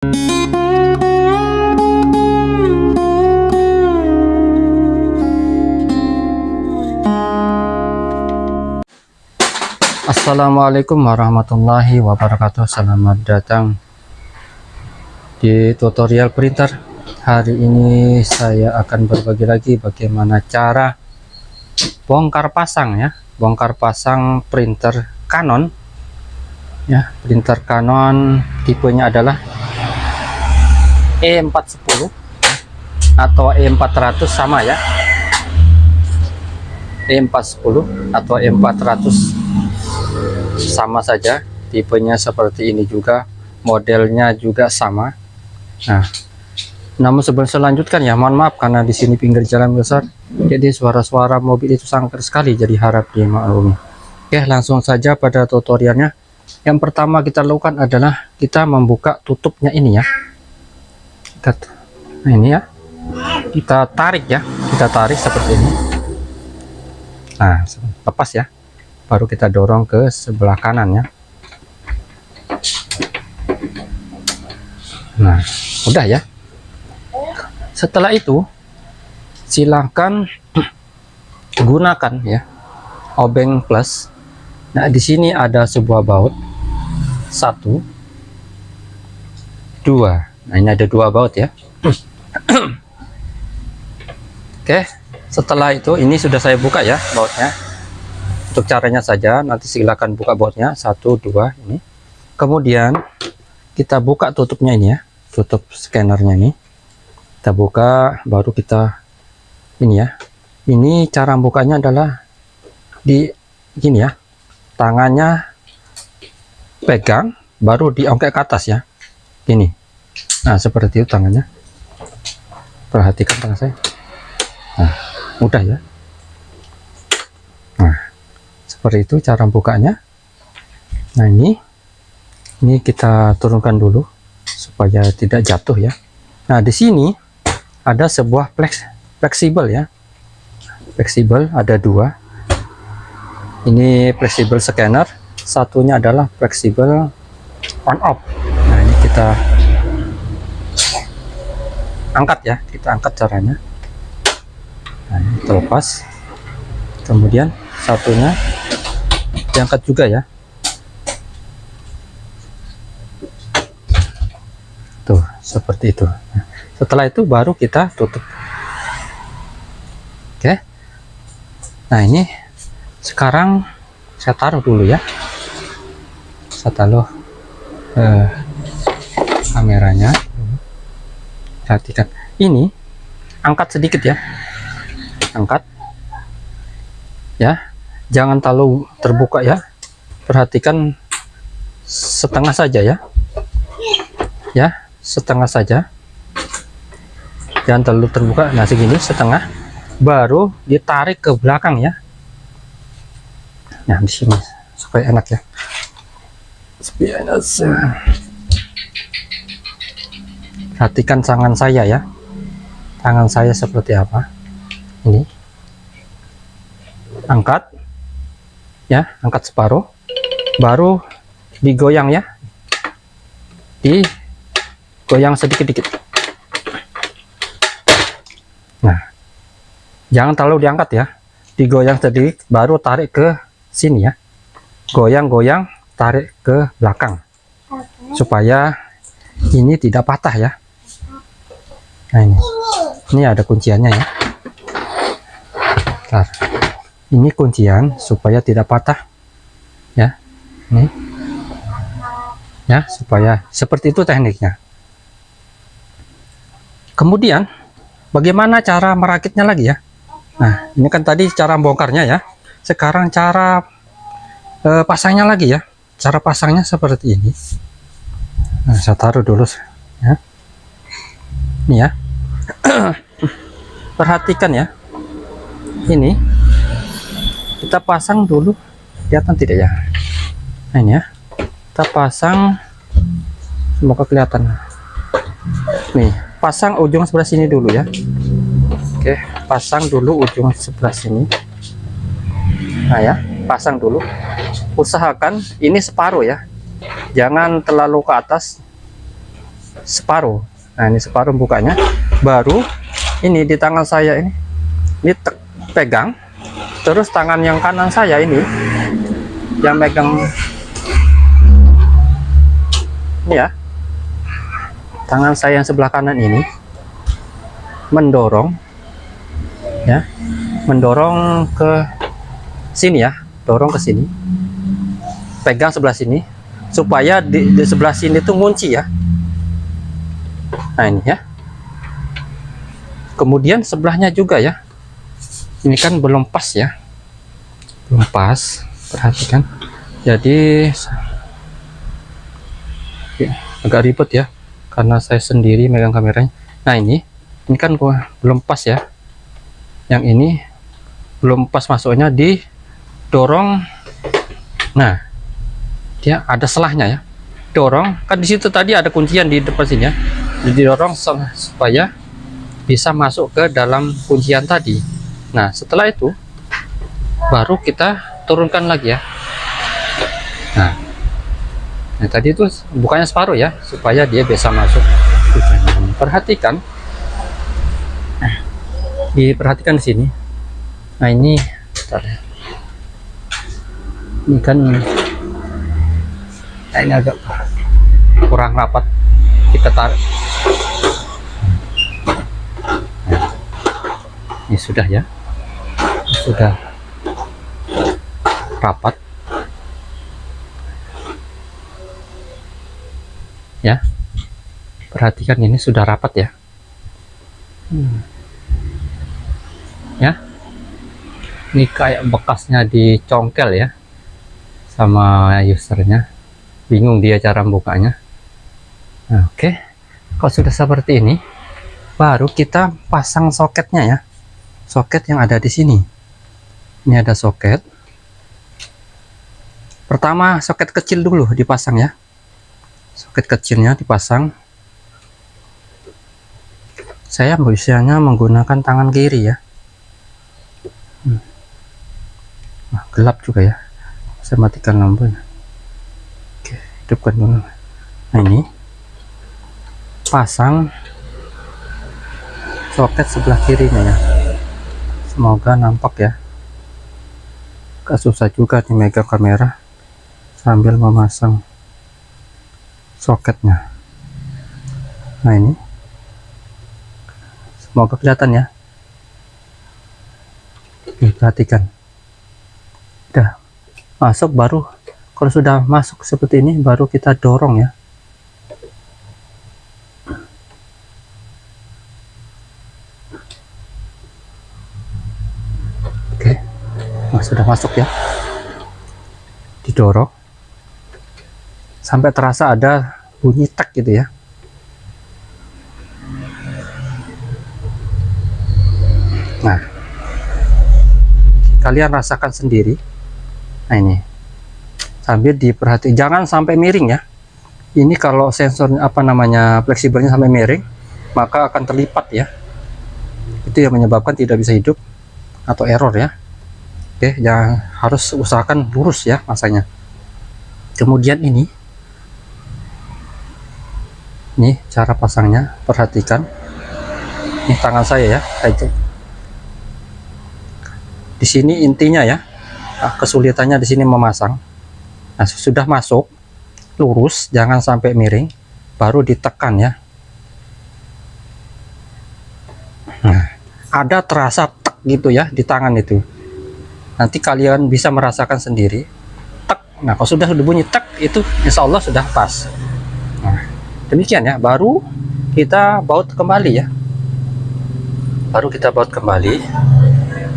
Assalamualaikum warahmatullahi wabarakatuh. Selamat datang di tutorial printer. Hari ini saya akan berbagi lagi bagaimana cara bongkar pasang ya. Bongkar pasang printer Canon. Ya Printer Canon tipenya adalah E410 atau E400 sama ya. E410 atau E400 sama saja tipenya seperti ini juga. Modelnya juga sama. Nah namun sebelum selanjutkan ya mohon maaf karena di sini pinggir jalan besar. Jadi suara-suara mobil itu sangat sekali jadi harap dimaklumi. Oke langsung saja pada tutorialnya. Yang pertama kita lakukan adalah kita membuka tutupnya ini ya kita nah ini ya. Kita tarik ya. Kita tarik seperti ini. Nah lepas ya. Baru kita dorong ke sebelah kanan ya. Nah udah ya. Setelah itu silahkan gunakan ya. Obeng plus. Nah di sini ada sebuah baut. Satu. Dua nah ini ada dua baut ya. Oke setelah itu ini sudah saya buka ya bautnya. Untuk caranya saja nanti silakan buka bautnya. Satu dua ini. Kemudian kita buka tutupnya ini ya. Tutup scannernya ini. Kita buka baru kita ini ya. Ini cara bukanya adalah di gini ya. Tangannya pegang baru diongkek ke atas ya. Gini nah seperti itu tangannya. Perhatikan tangan saya. Nah mudah ya. Nah seperti itu cara bukanya nah ini ini kita turunkan dulu supaya tidak jatuh ya. Nah di sini ada sebuah flex fleksibel ya. Fleksibel ada dua. Ini fleksibel scanner satunya adalah fleksibel on off. Nah ini kita angkat ya kita angkat caranya. Nah terlepas kemudian satunya diangkat juga ya. Tuh seperti itu. Nah, setelah itu baru kita tutup. Oke. Nah ini sekarang saya taruh dulu ya. Saya taruh eh, kameranya perhatikan. Ini angkat sedikit ya. Angkat. Ya jangan terlalu terbuka ya. Perhatikan setengah saja ya. Ya setengah saja. Jangan terlalu terbuka. Nah segini setengah. Baru ditarik ke belakang ya. Nah di sini supaya enak ya. Supaya enak perhatikan tangan saya ya. Tangan saya seperti apa? Ini. Angkat. Ya angkat separuh. Baru digoyang ya. Digoyang sedikit-dikit. Nah jangan terlalu diangkat ya. Digoyang sedikit baru tarik ke sini ya. Goyang-goyang tarik ke belakang. Supaya ini tidak patah ya nah ini. Ini ada kunciannya ya. Bentar. Ini kuncian supaya tidak patah. Ya ini. Ya supaya seperti itu tekniknya. Kemudian bagaimana cara merakitnya lagi ya? Nah ini kan tadi cara bongkarnya ya. Sekarang cara eh, pasangnya lagi ya. Cara pasangnya seperti ini. Nah, saya taruh dulu ya ini ya. Perhatikan ya. Ini kita pasang dulu. Kelihatan tidak ya? Nah ini ya. Kita pasang. Semoga kelihatan. Nih pasang ujung sebelah sini dulu ya. Oke pasang dulu ujung sebelah sini. Nah ya pasang dulu. Usahakan ini separuh ya. Jangan terlalu ke atas. Separuh nah ini separuh bukanya. Baru ini di tangan saya ini. Ini pegang. Terus tangan yang kanan saya ini yang megang. Ini ya. Tangan saya yang sebelah kanan ini mendorong ya. Mendorong ke sini ya. Dorong ke sini. Pegang sebelah sini supaya di, di sebelah sini tuh ngunci ya nah ini ya. Kemudian sebelahnya juga ya. Ini kan belum pas ya. Belum pas. Perhatikan. Jadi ya, agak ribet ya. Karena saya sendiri megang kameranya. Nah ini. Ini kan gua belum pas ya. Yang ini belum pas masuknya didorong nah dia ada selahnya ya. Dorong. Kan di situ tadi ada kuncian di depan sini ya didorong supaya bisa masuk ke dalam kuncian tadi. Nah setelah itu baru kita turunkan lagi ya. Nah, nah tadi itu bukannya separuh ya supaya dia bisa masuk. Perhatikan. Nah, diperhatikan di sini. Nah ini ya. ini kan nah, ini agak kurang rapat. Kita tarik ini sudah ya. Sudah rapat. Ya. Perhatikan ini sudah rapat ya. Hmm. ya. Ini kayak bekasnya di congkel ya. Sama usernya. Bingung dia cara bukanya nah, oke. Okay. kalau sudah seperti ini baru kita pasang soketnya ya soket yang ada di sini. Ini ada soket. Pertama soket kecil dulu dipasang ya. Soket kecilnya dipasang. Saya biasanya menggunakan tangan kiri ya. Nah, gelap juga ya. Saya matikan lampunya. Hidupkan dulu. Nah ini. Pasang soket sebelah kirinya ya semoga nampak ya. Gak susah juga di megang kamera sambil memasang soketnya. Nah ini. Semoga kelihatan ya. Perhatikan. Udah masuk baru. Kalau sudah masuk seperti ini baru kita dorong ya oke sudah masuk ya. Didorong. Sampai terasa ada bunyi tak gitu ya. Nah kalian rasakan sendiri. Nah ini. Sambil diperhati jangan sampai miring ya. Ini kalau sensor apa namanya fleksibelnya sampai miring maka akan terlipat ya. Itu yang menyebabkan tidak bisa hidup atau error ya oke jangan harus usahakan lurus ya masanya. Kemudian ini. Ini cara pasangnya perhatikan. Ini tangan saya ya itu di sini intinya ya nah, kesulitannya di sini memasang. Nah sudah masuk lurus jangan sampai miring baru ditekan ya. Nah ada terasa tek gitu ya di tangan itu nanti kalian bisa merasakan sendiri. Tek. Nah kalau sudah bunyi tek itu insya Allah sudah pas. Nah demikian ya. Baru kita baut kembali ya. Baru kita baut kembali.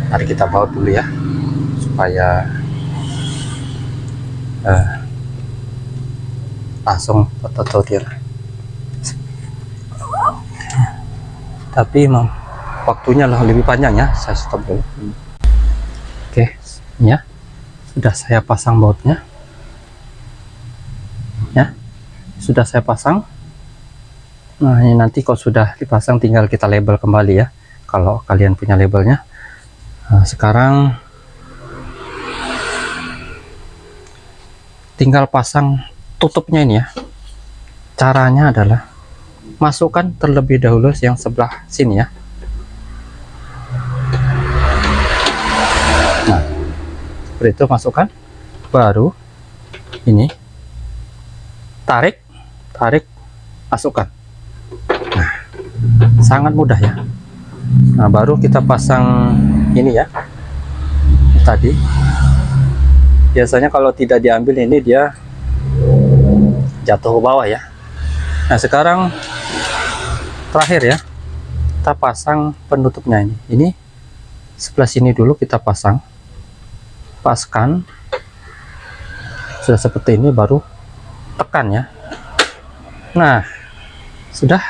Mari kita baut dulu ya supaya uh, langsung tutorial tapi emang waktunya lebih panjang ya. Saya stop dulu ya. Sudah saya pasang bautnya. Ya. Sudah saya pasang. Nah ini nanti kalau sudah dipasang tinggal kita label kembali ya. Kalau kalian punya labelnya. Nah, sekarang tinggal pasang tutupnya ini ya. Caranya adalah masukkan terlebih dahulu yang sebelah sini ya seperti itu masukkan. Baru ini. Tarik. Tarik. Masukkan. Nah sangat mudah ya. Nah baru kita pasang ini ya. Tadi. Biasanya kalau tidak diambil ini dia jatuh ke bawah ya. Nah sekarang terakhir ya. Kita pasang penutupnya ini. Ini sebelah sini dulu kita pasang paskan sudah seperti ini baru tekan ya. Nah sudah